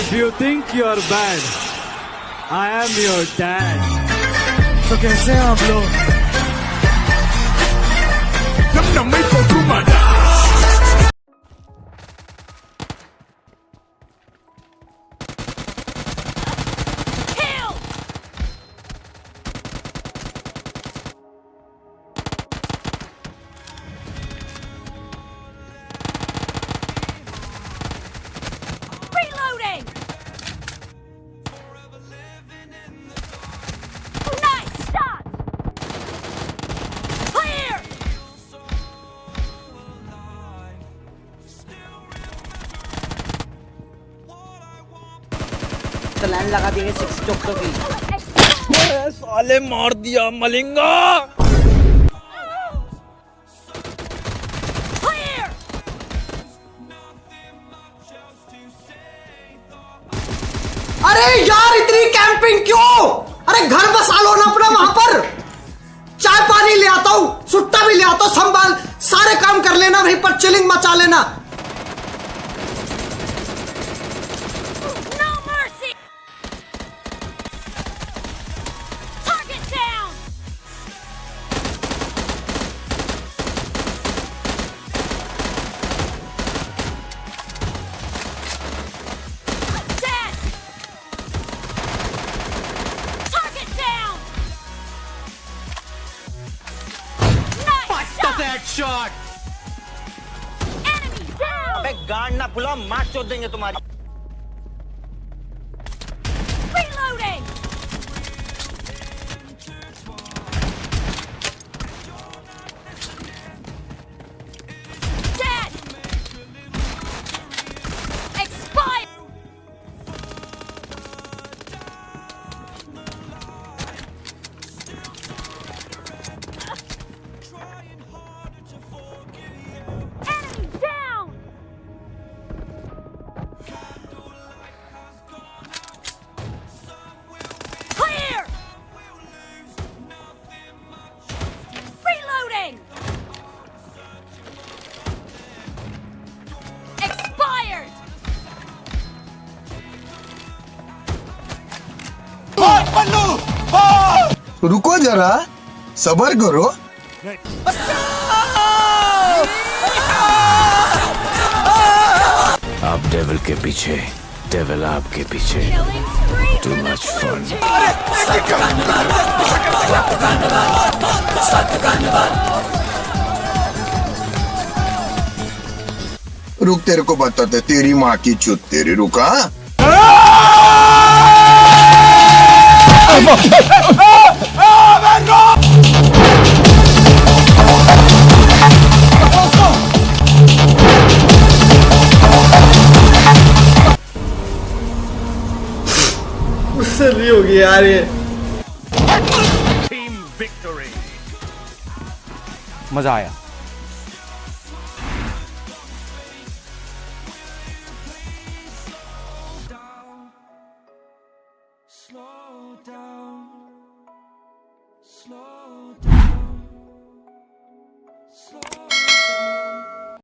If you think you're bad, I am your dad. तो कैसे हैं आप लोग लाइन लगा देंगे सिक्स टोकटो की। साले मार दिया मलिंगा। अरे यार इतनी कैंपिंग क्यों? अरे घर बसा लो ना अपना वहाँ पर। चाय पानी ले आता हूँ सुट्टा भी ले आता हूँ संभाल। सारे काम कर लेना वहीं पर चिलिंग मचा लेना। Nice shot! Enemy down! अबे ना पुला मार चोद देंगे तुम्हारी रुको जरा सबर करो आप डेविल के पीछे डेविल आपके पीछे blue fun. team! रुक तेरे को बताते तेरी माँ की चुत तेरी रुका होगी यार ये मज़ा आया